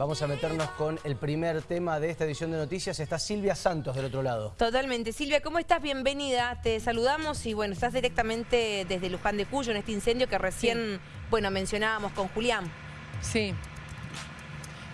Vamos a meternos con el primer tema de esta edición de noticias. Está Silvia Santos del otro lado. Totalmente. Silvia, ¿cómo estás? Bienvenida. Te saludamos y bueno, estás directamente desde Luján de Cuyo en este incendio que recién, bueno, mencionábamos con Julián. Sí.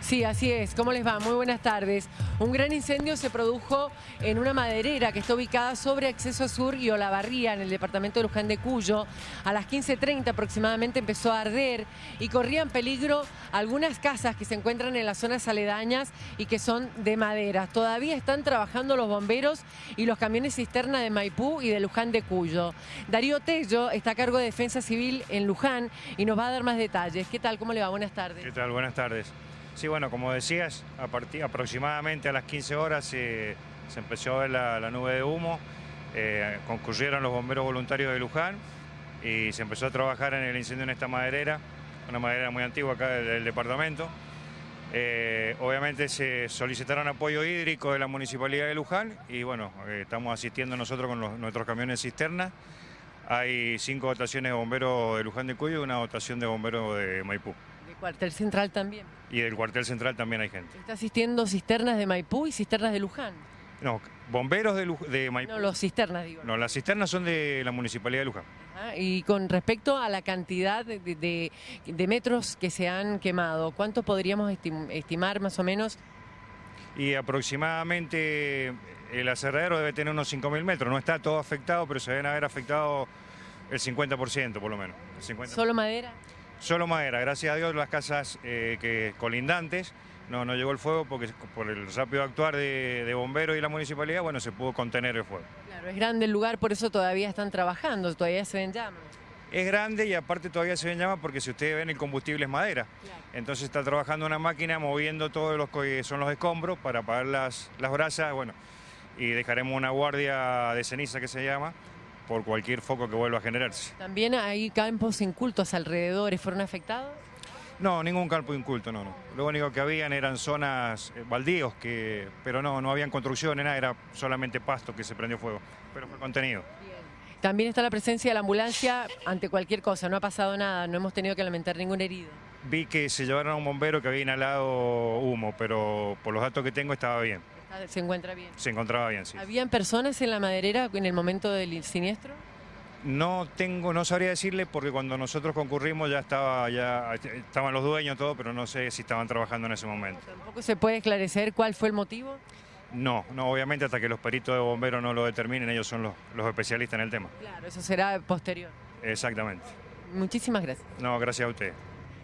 Sí, así es. ¿Cómo les va? Muy buenas tardes. Un gran incendio se produjo en una maderera que está ubicada sobre Acceso Sur y Olavarría, en el departamento de Luján de Cuyo. A las 15.30 aproximadamente empezó a arder y corrían peligro algunas casas que se encuentran en las zonas aledañas y que son de madera. Todavía están trabajando los bomberos y los camiones cisterna de Maipú y de Luján de Cuyo. Darío Tello está a cargo de Defensa Civil en Luján y nos va a dar más detalles. ¿Qué tal? ¿Cómo le va? Buenas tardes. ¿Qué tal? Buenas tardes. Sí, bueno, como decías, a partir, aproximadamente a las 15 horas eh, se empezó a ver la, nube de humo, eh, concurrieron los bomberos voluntarios de Luján y se empezó a trabajar en el incendio en esta maderera, una maderera muy antigua acá del, departamento. Eh, obviamente se solicitaron apoyo hídrico de la Municipalidad de Luján y bueno, estamos asistiendo nosotros con nuestros camiones cisterna. Hay cinco dotaciones de bomberos de Luján de Cuyo y una dotación de bomberos de Maipú cuartel central también. Y del cuartel central también hay gente. ¿Está asistiendo cisternas de Maipú y cisternas de Luján? No, bomberos de, Maipú. No, los cisternas, digo. No, las cisternas son de la Municipalidad de Luján. y con respecto a la cantidad de, metros que se han quemado, ¿cuánto podríamos estimar más o menos? Y aproximadamente el aserradero debe tener unos 5.000 metros. No está todo afectado, pero se deben haber afectado el 50% por lo menos. ¿Solo madera? Solo madera, gracias a Dios las casas eh, que colindantes no, no llegó el fuego porque por el rápido actuar de, bomberos y la municipalidad, bueno, se pudo contener el fuego. Claro, es grande el lugar, por eso todavía están trabajando, todavía se ven llamas. Es grande y aparte todavía se ven llamas porque si ustedes ven el combustible es madera. Entonces está trabajando una máquina moviendo todos los que son los escombros para apagar las, las brasas, bueno, y dejaremos una guardia de ceniza que se llama, por cualquier foco que vuelva a generarse. ¿También hay campos incultos alrededor? ¿Fueron afectados? No, ningún campo inculto, no, no. Lo único que habían eran zonas eh, baldíos, que, pero no, no habían construcciones, nada, era solamente pasto que se prendió fuego, pero fue contenido. También está la presencia de la ambulancia ante cualquier cosa, no ha pasado nada, no hemos tenido que lamentar ningún herido. Vi que se llevaron a un bombero que había inhalado humo, pero por los datos que tengo estaba bien. ¿Se encuentra bien? Se encontraba bien, sí. ¿Habían personas en la maderera en el momento del siniestro? No tengo, no sabría decirle porque cuando nosotros concurrimos ya estaba, ya estaban los dueños todo, pero no sé si estaban trabajando en ese momento. ¿Tampoco se puede esclarecer cuál fue el motivo? No, no, obviamente hasta que los peritos de bomberos no lo determinen, ellos son los, los especialistas en el tema. Claro, eso será posterior. Exactamente. Muchísimas gracias. No, gracias a usted.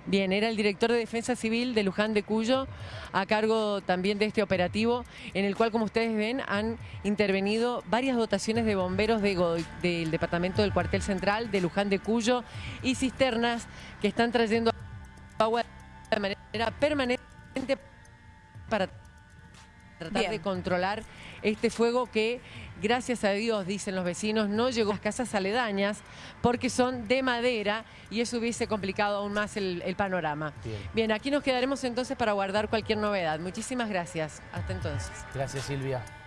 Bien, era el director de Defensa Civil de Luján de Cuyo, a cargo también de este operativo, en el cual, como ustedes ven, han intervenido varias dotaciones de bomberos del departamento del cuartel central de Luján de Cuyo y cisternas que están trayendo agua de manera permanente para tratar de controlar este fuego que, gracias a Dios, dicen los vecinos, no llegó a las casas aledañas porque son de madera y eso hubiese complicado aún más el, panorama. Bien, aquí nos quedaremos entonces para guardar cualquier novedad. Muchísimas gracias. Hasta entonces. Gracias, Silvia.